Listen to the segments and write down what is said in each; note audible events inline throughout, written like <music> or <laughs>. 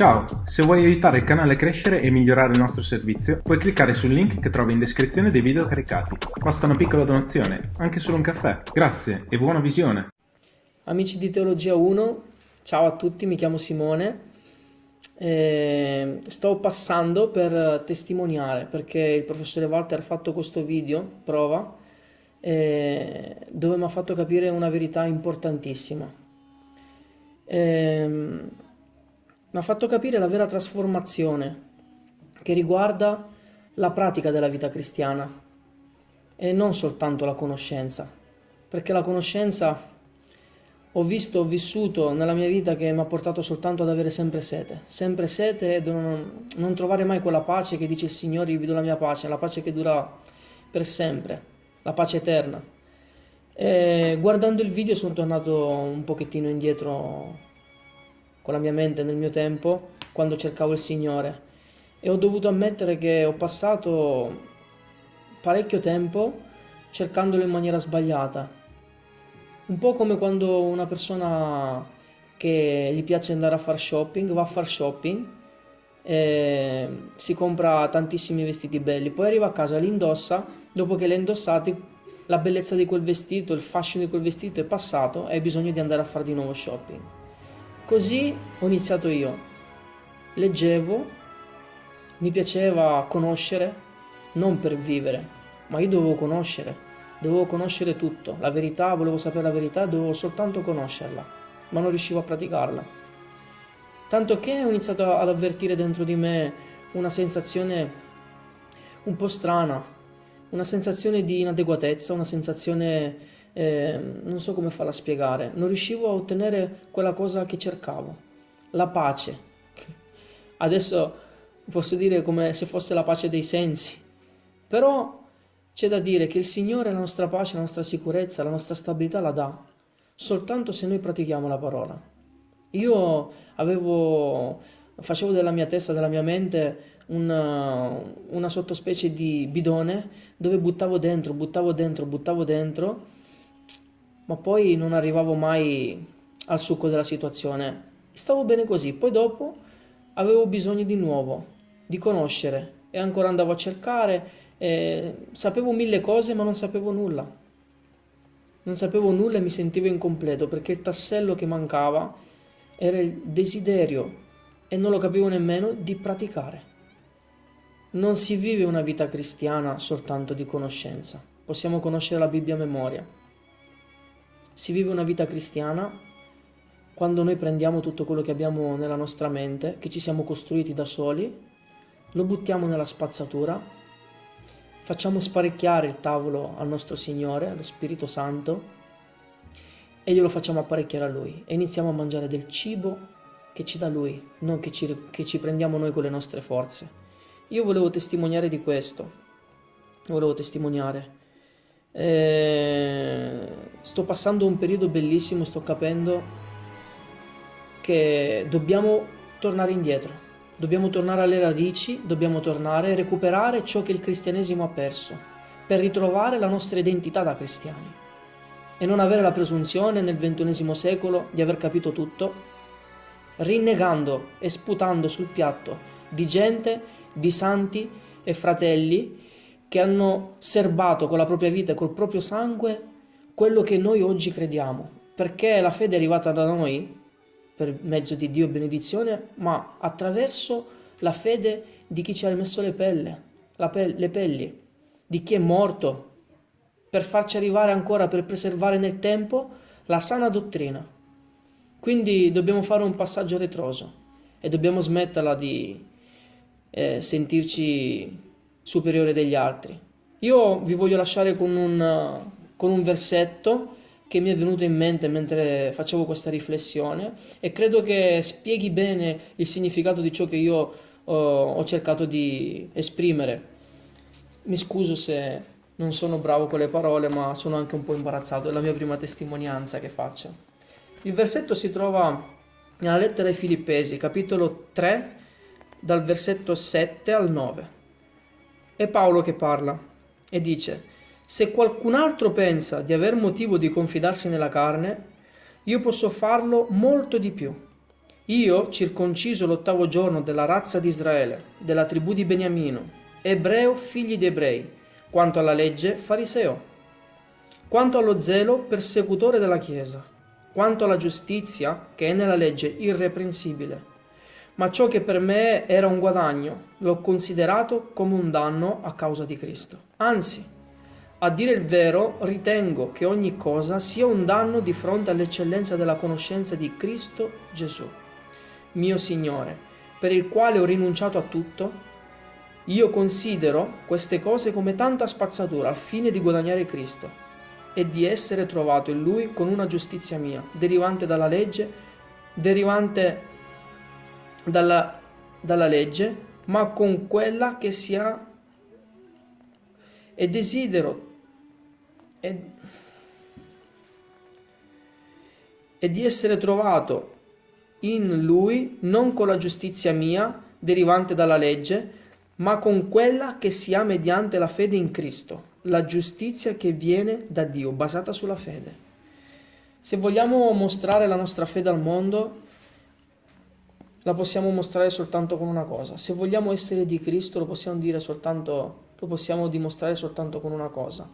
Ciao, se vuoi aiutare il canale a crescere e migliorare il nostro servizio, puoi cliccare sul link che trovi in descrizione dei video caricati. Basta una piccola donazione, anche solo un caffè. Grazie e buona visione. Amici di Teologia 1, ciao a tutti, mi chiamo Simone. Eh, sto passando per testimoniare perché il professore Walter ha fatto questo video, prova, eh, dove mi ha fatto capire una verità importantissima. Eh, mi ha fatto capire la vera trasformazione che riguarda la pratica della vita cristiana e non soltanto la conoscenza, perché la conoscenza ho visto, ho vissuto nella mia vita che mi ha portato soltanto ad avere sempre sete, sempre sete e non, non trovare mai quella pace che dice il Signore, io vi do la mia pace, la pace che dura per sempre, la pace eterna. E guardando il video sono tornato un pochettino indietro con la mia mente nel mio tempo quando cercavo il Signore e ho dovuto ammettere che ho passato parecchio tempo cercandolo in maniera sbagliata. Un po' come quando una persona che gli piace andare a fare shopping va a fare shopping e si compra tantissimi vestiti belli, poi arriva a casa, li indossa, dopo che li ha indossati la bellezza di quel vestito, il fascino di quel vestito è passato e hai bisogno di andare a fare di nuovo shopping. Così ho iniziato io. Leggevo, mi piaceva conoscere, non per vivere, ma io dovevo conoscere, dovevo conoscere tutto, la verità, volevo sapere la verità, dovevo soltanto conoscerla, ma non riuscivo a praticarla. Tanto che ho iniziato ad avvertire dentro di me una sensazione un po' strana, una sensazione di inadeguatezza, una sensazione eh, non so come farla spiegare, non riuscivo a ottenere quella cosa che cercavo, la pace. <laughs> Adesso posso dire come se fosse la pace dei sensi, però c'è da dire che il Signore la nostra pace, la nostra sicurezza, la nostra stabilità la dà, soltanto se noi pratichiamo la parola. Io avevo, facevo della mia testa, della mia mente una, una sottospecie di bidone dove buttavo dentro, buttavo dentro, buttavo dentro ma poi non arrivavo mai al succo della situazione. Stavo bene così, poi dopo avevo bisogno di nuovo, di conoscere e ancora andavo a cercare, eh, sapevo mille cose ma non sapevo nulla. Non sapevo nulla e mi sentivo incompleto perché il tassello che mancava era il desiderio e non lo capivo nemmeno di praticare. Non si vive una vita cristiana soltanto di conoscenza. Possiamo conoscere la Bibbia a memoria, si vive una vita cristiana quando noi prendiamo tutto quello che abbiamo nella nostra mente, che ci siamo costruiti da soli, lo buttiamo nella spazzatura, facciamo sparecchiare il tavolo al nostro Signore, allo Spirito Santo, e glielo facciamo apparecchiare a Lui. E iniziamo a mangiare del cibo che ci dà Lui, non che ci, che ci prendiamo noi con le nostre forze. Io volevo testimoniare di questo, volevo testimoniare eh, sto passando un periodo bellissimo, sto capendo che dobbiamo tornare indietro, dobbiamo tornare alle radici, dobbiamo tornare a recuperare ciò che il cristianesimo ha perso, per ritrovare la nostra identità da cristiani e non avere la presunzione nel ventunesimo secolo di aver capito tutto, rinnegando e sputando sul piatto di gente, di santi e fratelli che hanno serbato con la propria vita e col proprio sangue quello che noi oggi crediamo, perché la fede è arrivata da noi per mezzo di Dio benedizione, ma attraverso la fede di chi ci ha messo le, pelle, pe le pelli, di chi è morto, per farci arrivare ancora, per preservare nel tempo la sana dottrina. Quindi dobbiamo fare un passaggio retroso e dobbiamo smetterla di eh, sentirci superiore degli altri. Io vi voglio lasciare con un, con un versetto che mi è venuto in mente mentre facevo questa riflessione e credo che spieghi bene il significato di ciò che io uh, ho cercato di esprimere. Mi scuso se non sono bravo con le parole, ma sono anche un po' imbarazzato, è la mia prima testimonianza che faccio. Il versetto si trova nella lettera ai Filippesi, capitolo 3, dal versetto 7 al 9. È Paolo che parla e dice, se qualcun altro pensa di aver motivo di confidarsi nella carne, io posso farlo molto di più. Io, circonciso l'ottavo giorno della razza di Israele, della tribù di Beniamino, ebreo figli di ebrei, quanto alla legge fariseo, quanto allo zelo persecutore della Chiesa, quanto alla giustizia che è nella legge irreprensibile. Ma ciò che per me era un guadagno, l'ho considerato come un danno a causa di Cristo. Anzi, a dire il vero, ritengo che ogni cosa sia un danno di fronte all'eccellenza della conoscenza di Cristo Gesù mio Signore, per il quale ho rinunciato a tutto? Io considero queste cose come tanta spazzatura al fine di guadagnare Cristo e di essere trovato in Lui con una giustizia mia, derivante dalla legge, derivante dalla, dalla legge, ma con quella che sia e desidero e, e di essere trovato in lui non con la giustizia mia, derivante dalla legge, ma con quella che si ha mediante la fede in Cristo, la giustizia che viene da Dio, basata sulla fede. Se vogliamo mostrare la nostra fede al mondo, la possiamo mostrare soltanto con una cosa. Se vogliamo essere di Cristo, lo possiamo dire soltanto, lo possiamo dimostrare soltanto con una cosa.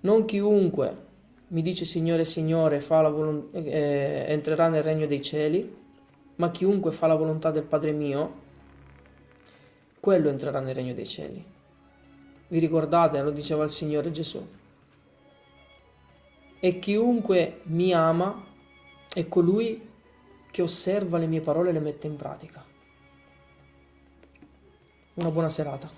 Non chiunque mi dice Signore, Signore, eh, entrerà nel regno dei cieli, ma chiunque fa la volontà del Padre mio, quello entrerà nel regno dei cieli. Vi ricordate, lo diceva il Signore Gesù. E chiunque mi ama è colui che osserva le mie parole e le mette in pratica. Una buona serata.